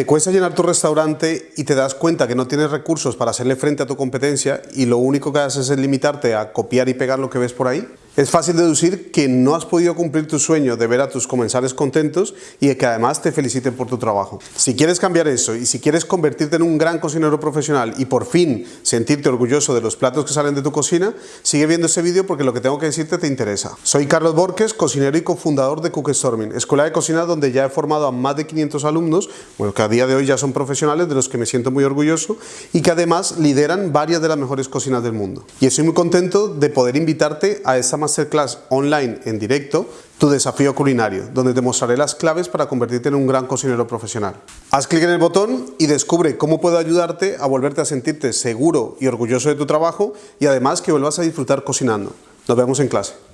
¿Te cuesta llenar tu restaurante y te das cuenta que no tienes recursos para hacerle frente a tu competencia y lo único que haces es limitarte a copiar y pegar lo que ves por ahí? Es fácil deducir que no has podido cumplir tu sueño de ver a tus comensales contentos y de que además te feliciten por tu trabajo. Si quieres cambiar eso y si quieres convertirte en un gran cocinero profesional y por fin sentirte orgulloso de los platos que salen de tu cocina, sigue viendo este vídeo porque lo que tengo que decirte te interesa. Soy Carlos Borges, cocinero y cofundador de Cookstorming, escuela de cocina donde ya he formado a más de 500 alumnos, bueno, que a día de hoy ya son profesionales de los que me siento muy orgulloso y que además lideran varias de las mejores cocinas del mundo. Y estoy muy contento de poder invitarte a esta masterclass online en directo, tu desafío culinario, donde te mostraré las claves para convertirte en un gran cocinero profesional. Haz clic en el botón y descubre cómo puedo ayudarte a volverte a sentirte seguro y orgulloso de tu trabajo y además que vuelvas a disfrutar cocinando. Nos vemos en clase.